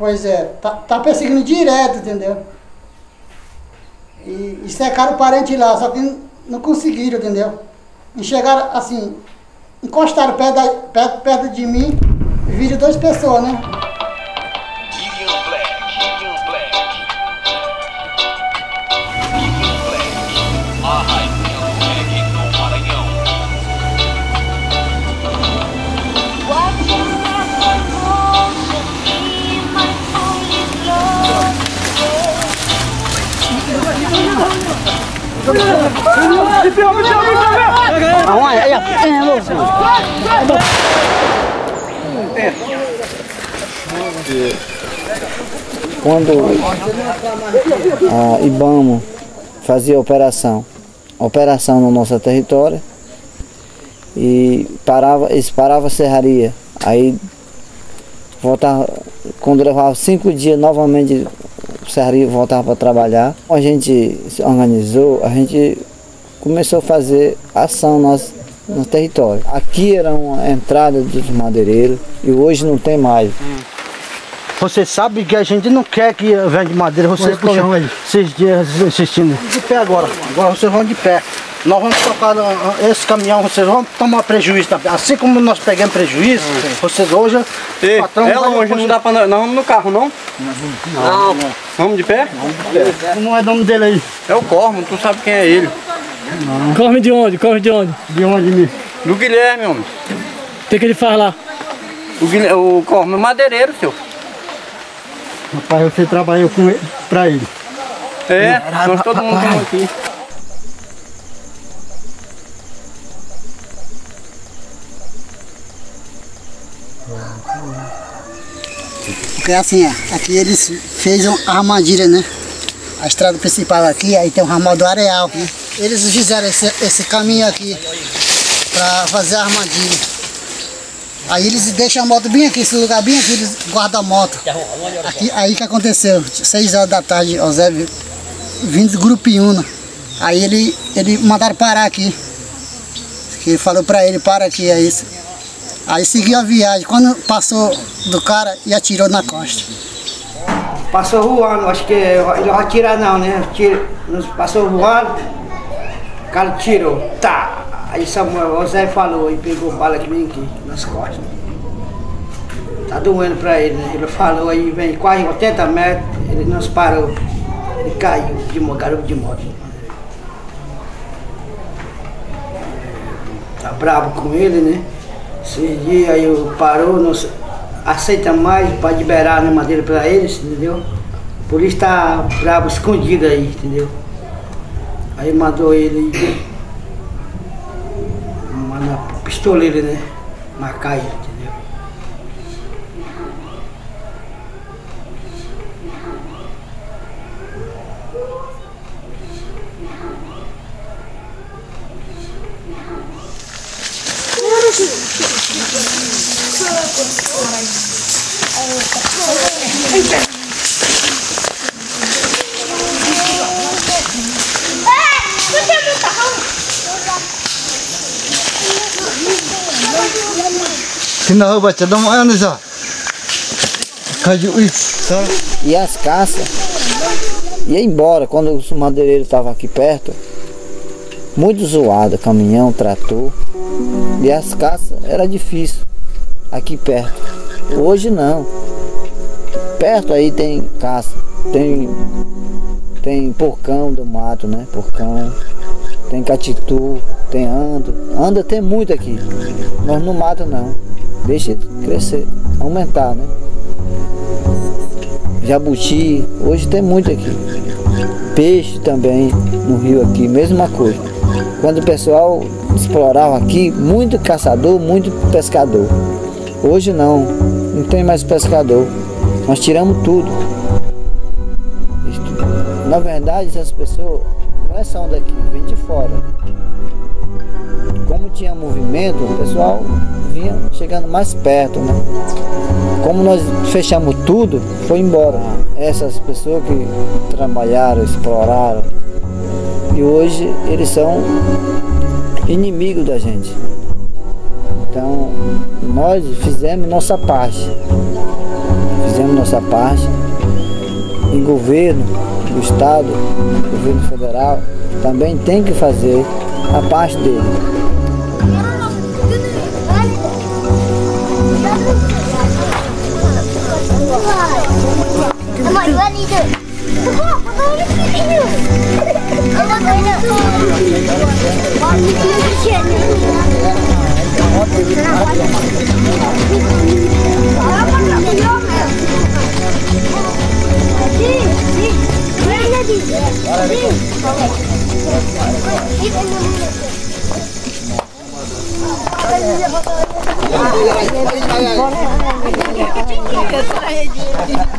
Pois é, tá, tá perseguindo direto, entendeu? E, e secaram o parente lá, só que não conseguiram, entendeu? E chegaram assim, encostaram perto, da, perto, perto de mim, viram duas pessoas, né? Quando a IBAMA fazia operação, operação no nosso território e parava, eles paravam a serraria, aí voltava, quando levava cinco dias novamente a serraria voltava para trabalhar, a gente se organizou, a gente começou a fazer ação nós, no território. Aqui era uma entrada dos madeireiros e hoje não tem mais. Você sabe que a gente não quer que venha de madeira, vocês estão esses dias assistindo. De pé agora, agora vocês vão de pé. Nós vamos tocar no- esse caminhão, vocês vão tomar prejuízo também. Assim como nós pegamos prejuízo, vocês hoje, o Ei, patrão é não dá pra nós. Nós vamos no carro, não? Não. Vamos de pé? Não é nome dele aí. É o Cormo, tu sabe quem é ele. Corre de onde? Corre de onde? De onde me? Do Guilherme, homem. O que, que ele faz lá? O, Guilherme, o Cormo é madeireiro, seu. Rapaz, você trabalhou com ele, pra ele. É, nós todo mundo aqui. Porque assim, é, aqui eles fez a armadilha, né? A estrada principal aqui, aí tem o ramal do areal. né? Eles fizeram esse, esse caminho aqui para fazer a armadilha. Aí eles deixam a moto bem aqui, esse lugar bem aqui, eles guardam a moto. Aqui, aí que aconteceu, seis horas da tarde, o Zé vi- vindo do Grupo Iuna. Aí ele, ele mandaram parar aqui. Que ele falou pra ele, para aqui, aí Aí seguiu a viagem. Quando passou do cara e atirou na costa. Passou voando, acho que ele não vai atirar não, né? Passou voando, o cara tirou, tá. Aí Samuel, o Zé falou e pegou bala que vem aqui, nas costas. Tá doendo pra ele, né? Ele falou aí, vem quase 80 metros, ele nos parou. Ele caiu de garoto de moto. Tá bravo com ele, né? Esses dias aí parou, não aceita mais para liberar a madeira para eles, entendeu? Por isso tá bravo escondido aí, entendeu? Aí mandou ele mandar pistoleiro, né? Marcar ele, entendeu? Sina baca dong ano sa? Kaju ih. E as caças ia embora. Quando os madeireiros estavam aqui perto, muito zoado, caminhão, trator. E as caças era difícil aqui perto. Hoje não. Perto aí tem caça, tem, tem porcão do mato, né? Porcão, tem catitu, tem ando. Anda tem muito aqui. Nós não mata não. Deixa crescer, aumentar, né? jabuti, hoje tem muito aqui. Peixe também no rio aqui, mesma coisa. Quando o pessoal explorava aqui, muito caçador, muito pescador. Hoje não, não tem mais pescador. Nós tiramos tudo. Na verdade, essas pessoas não é são daqui, vêm de fora. Como tinha movimento, o pessoal vinha chegando mais perto, né? Como nós fechamos tudo, foi embora. Essas pessoas que trabalharam, exploraram, e hoje eles são inimigos da gente. Então, nós fizemos nossa parte. Fizemos nossa parte. E governo do estado, governo federal, também tem que fazer a parte dele. Iwan itu. Apa? Kesene hediye edeyim.